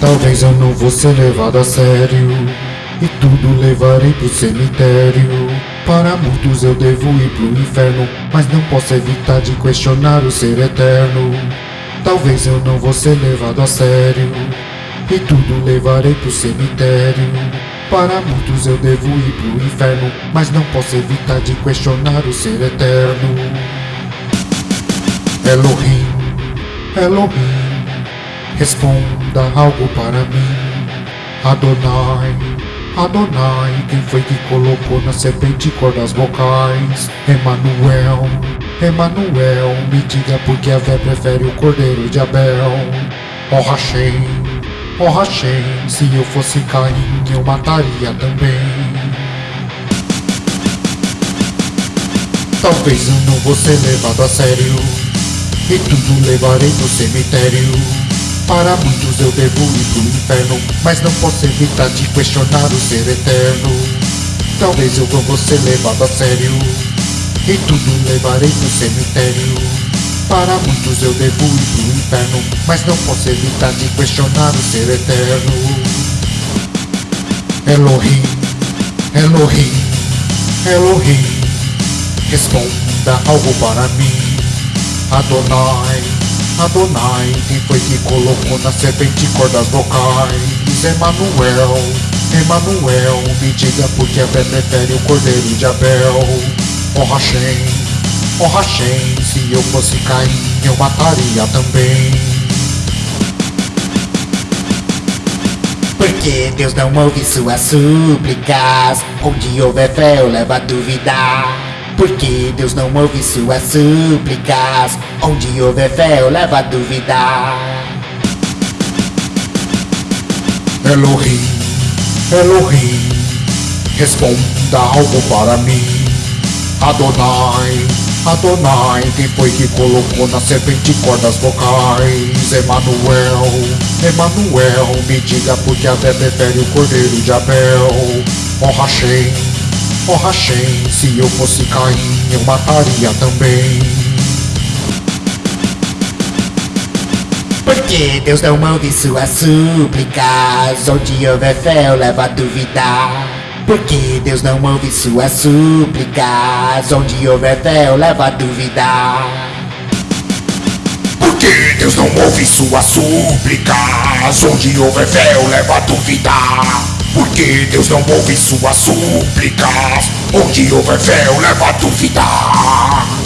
Talvez eu não vou ser levado a sério E tudo levarei pro cemitério. Para muitos eu devo ir pro inferno Mas não posso evitar de questionar o ser eterno. Talvez eu não vou ser levado a sério E tudo levarei pro cemitério. Para muitos eu devo ir pro inferno Mas não posso evitar de questionar o ser eterno. Elohim, Elohim Responda algo para mim. Adonai, Adonai Quem foi que colocou na serpente cordas vocais? Emanuel, Emanuel Me diga por que a vé prefere o cordeiro de Abel? Oh Hashem, oh Hashem Se eu fosse Caim eu mataria também. Talvez eu não vou ser levado a sério E tudo levarei no cemitério para muitos eu devo ir pro inferno Mas não posso evitar de questionar o ser eterno. Talvez eu vou ser levado a sério E tudo levarei pro cemitério. Para muitos eu devo ir pro inferno Mas não posso evitar de questionar o ser eterno. Elohim, Elohim, Elohim Responda algo para mim. Adonai Adonai, quem foi que colocou na serpente cordas vocais? Emanuel, Emanuel, me diga por que a fé prefere o cordeiro de Abel. Oh Hashem, oh Hashem, se eu fosse Caim, eu mataria também. Porque Deus não ouve suas súplicas, onde houver fé eu levo a duvidar. Porque Deus não ouve suas súplicas? Onde houver fé eu levo a duvidar Elohim, Elohim Responda algo para mim. Adonai, Adonai Quem foi que colocou na serpente cordas vocais? Emanuel, Emanuel Me diga por que a fé prefere o cordeiro de Abel? Oh Hashem Oh Hashem, se eu fosse Caim, eu mataria também. Porque Deus não ouve suas súplicas, onde houver fé eu levo a duvidar. Porque Deus não ouve suas súplicas, onde houver fé eu levo a duvidar. Porque Deus não ouve suas súplicas, onde houver fé eu levo a duvidar. Porque Deus não ouve suas súplicas? Onde houver fé eu levo a duvidar